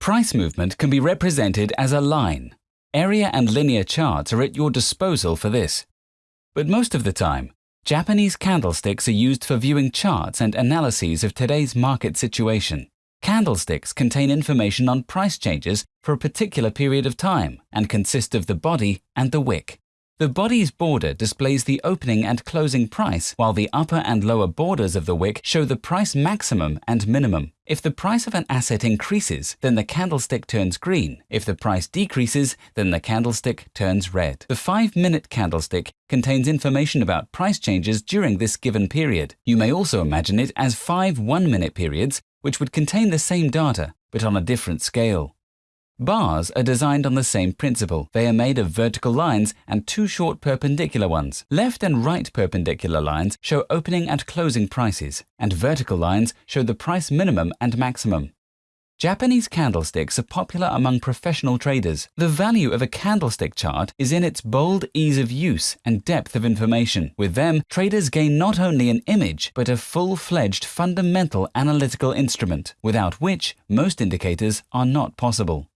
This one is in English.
Price movement can be represented as a line. Area and linear charts are at your disposal for this. But most of the time, Japanese candlesticks are used for viewing charts and analyses of today's market situation. Candlesticks contain information on price changes for a particular period of time and consist of the body and the wick. The body's border displays the opening and closing price, while the upper and lower borders of the wick show the price maximum and minimum. If the price of an asset increases, then the candlestick turns green. If the price decreases, then the candlestick turns red. The 5-minute candlestick contains information about price changes during this given period. You may also imagine it as five 1-minute periods, which would contain the same data, but on a different scale. Bars are designed on the same principle. They are made of vertical lines and two short perpendicular ones. Left and right perpendicular lines show opening and closing prices, and vertical lines show the price minimum and maximum. Japanese candlesticks are popular among professional traders. The value of a candlestick chart is in its bold ease of use and depth of information. With them, traders gain not only an image, but a full-fledged fundamental analytical instrument, without which most indicators are not possible.